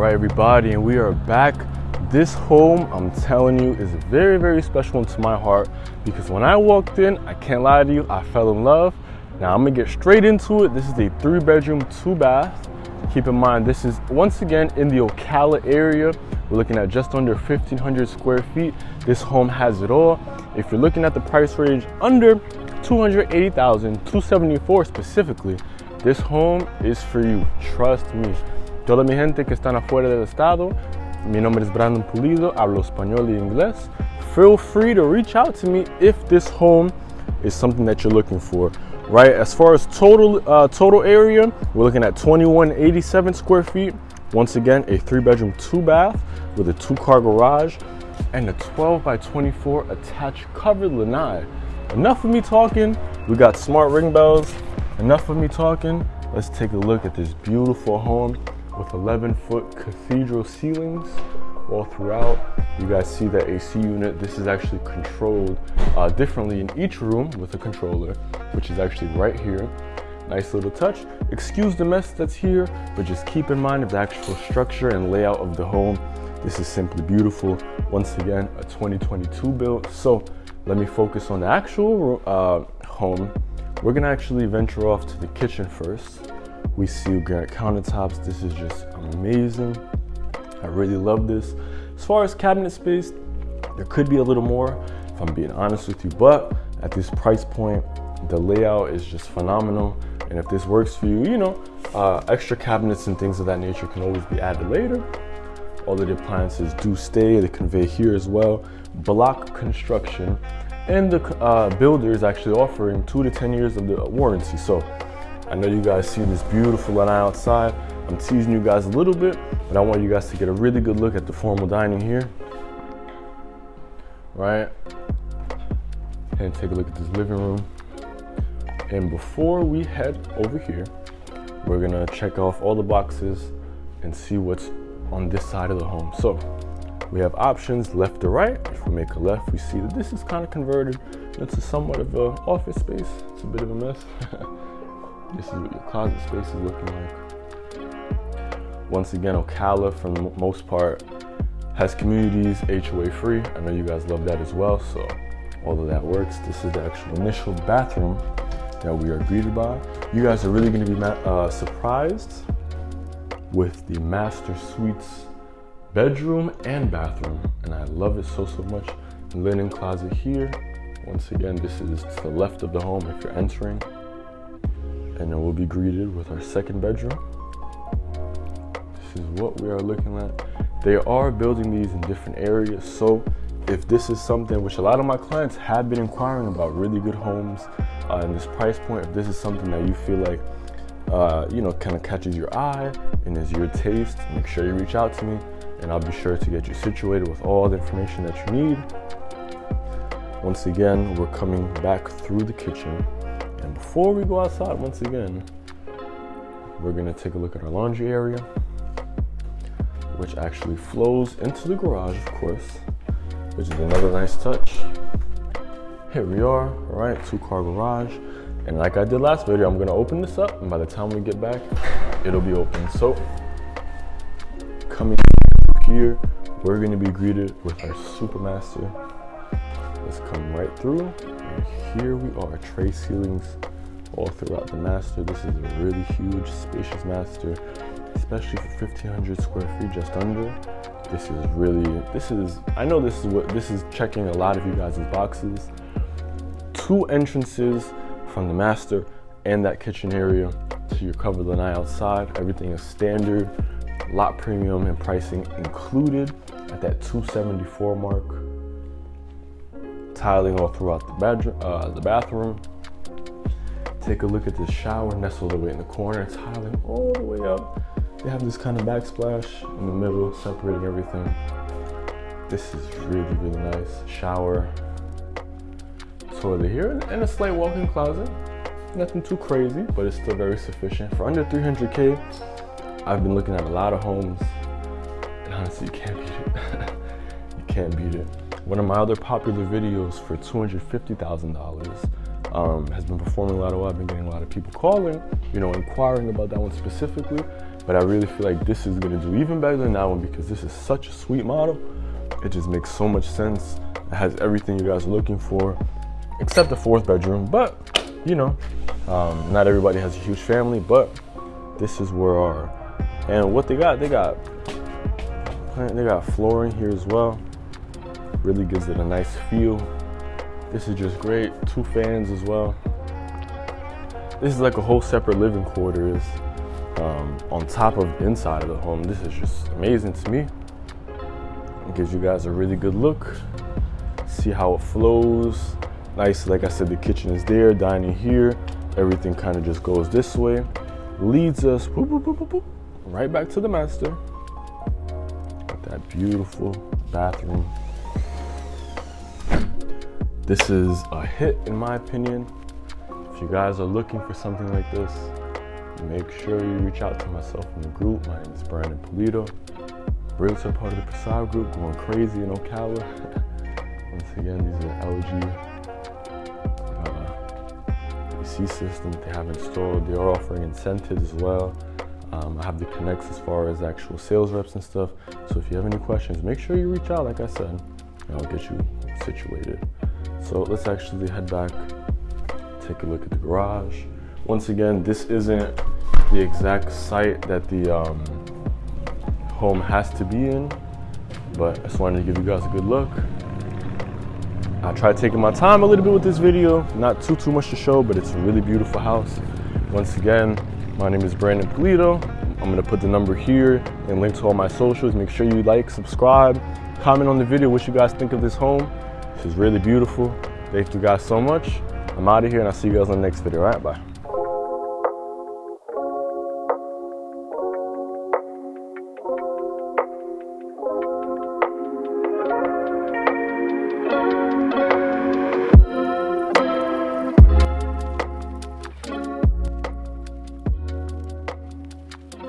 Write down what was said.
right, everybody, and we are back. This home, I'm telling you, is very, very special to my heart because when I walked in, I can't lie to you, I fell in love. Now I'm gonna get straight into it. This is a three bedroom, two bath. Keep in mind, this is once again in the Ocala area. We're looking at just under 1,500 square feet. This home has it all. If you're looking at the price range under 280,000, 274 specifically, this home is for you, trust me. Toda mi gente que están afuera del estado, mi nombre es Brandon Pulido, hablo español y inglés. Feel free to reach out to me if this home is something that you're looking for. Right, as far as total uh, total area, we're looking at 2187 square feet. Once again, a three bedroom, two bath with a two car garage and a 12 by 24 attached covered lanai. Enough of me talking. We got smart ring bells. Enough of me talking. Let's take a look at this beautiful home with 11 foot cathedral ceilings all throughout. You guys see that AC unit. This is actually controlled uh, differently in each room with a controller, which is actually right here. Nice little touch. Excuse the mess that's here, but just keep in mind of the actual structure and layout of the home. This is simply beautiful. Once again, a 2022 build. So let me focus on the actual uh, home. We're gonna actually venture off to the kitchen first. We see granite countertops. This is just amazing. I really love this. As far as cabinet space, there could be a little more, if I'm being honest with you, but at this price point, the layout is just phenomenal. And if this works for you, you know, uh, extra cabinets and things of that nature can always be added later. All the appliances do stay, they convey here as well. Block construction. And the uh, builder is actually offering two to 10 years of the warranty. So I know you guys see this beautiful lanai outside. I'm teasing you guys a little bit, but I want you guys to get a really good look at the formal dining here. Right? And take a look at this living room. And before we head over here, we're gonna check off all the boxes and see what's on this side of the home. So we have options left to right. If we make a left, we see that this is kind of converted into somewhat of an office space. It's a bit of a mess. This is what your closet space is looking like. Once again, Ocala, for the most part, has communities HOA free. I know you guys love that as well, so although that works. This is the actual initial bathroom that we are greeted by. You guys are really gonna be uh, surprised with the master suites bedroom and bathroom, and I love it so, so much. Linen closet here. Once again, this is to the left of the home if you're entering and then we'll be greeted with our second bedroom. This is what we are looking at. They are building these in different areas, so if this is something which a lot of my clients have been inquiring about, really good homes uh, in this price point, if this is something that you feel like uh, you know kind of catches your eye and is your taste, make sure you reach out to me, and I'll be sure to get you situated with all the information that you need. Once again, we're coming back through the kitchen and before we go outside, once again, we're gonna take a look at our laundry area, which actually flows into the garage, of course, which is another nice touch. Here we are, all right, two car garage. And like I did last video, I'm gonna open this up, and by the time we get back, it'll be open. So, coming here, we're gonna be greeted with our Supermaster. Let's come right through. Here we are, tray ceilings all throughout the master. This is a really huge, spacious master, especially for 1,500 square feet, just under. This is really, this is, I know this is what, this is checking a lot of you guys' boxes. Two entrances from the master and that kitchen area to your covered lanai outside. Everything is standard, lot premium and pricing included at that 274 mark tiling all throughout the bedroom, uh, the bathroom. Take a look at this shower nestled away in the corner, tiling all the way up. They have this kind of backsplash in the middle, separating everything. This is really, really nice. Shower, toilet here, and a slight walk-in closet. Nothing too crazy, but it's still very sufficient. For under 300K, I've been looking at a lot of homes, and honestly, you can't beat it. you can't beat it. One of my other popular videos for $250,000 um, has been performing a lot of well. I've been getting a lot of people calling, you know, inquiring about that one specifically. but I really feel like this is gonna do even better than that one because this is such a sweet model. It just makes so much sense. It has everything you guys are looking for, except the fourth bedroom. But you know, um, not everybody has a huge family, but this is where our and what they got, they got they got flooring here as well. Really gives it a nice feel. This is just great. Two fans as well. This is like a whole separate living quarters um, on top of inside of the home. This is just amazing to me. It gives you guys a really good look. See how it flows. Nice, like I said, the kitchen is there, dining here. Everything kind of just goes this way. Leads us whoop, whoop, whoop, right back to the master. Got that beautiful bathroom. This is a hit in my opinion. If you guys are looking for something like this, make sure you reach out to myself in the group. My name is Brandon Polito. Realtor part of the Prasad group, going crazy in Ocala. Once again, these are LG uh, AC systems they have installed. They are offering incentives as well. Um, I have the connects as far as actual sales reps and stuff. So if you have any questions, make sure you reach out, like I said, and I'll get you situated. So let's actually head back, take a look at the garage. Once again, this isn't the exact site that the um, home has to be in, but I just wanted to give you guys a good look. I tried taking my time a little bit with this video, not too, too much to show, but it's a really beautiful house. Once again, my name is Brandon Polito. I'm gonna put the number here and link to all my socials. Make sure you like, subscribe, comment on the video what you guys think of this home. Is really beautiful. Thank you guys so much. I'm out of here and I'll see you guys on the next video. All right, bye.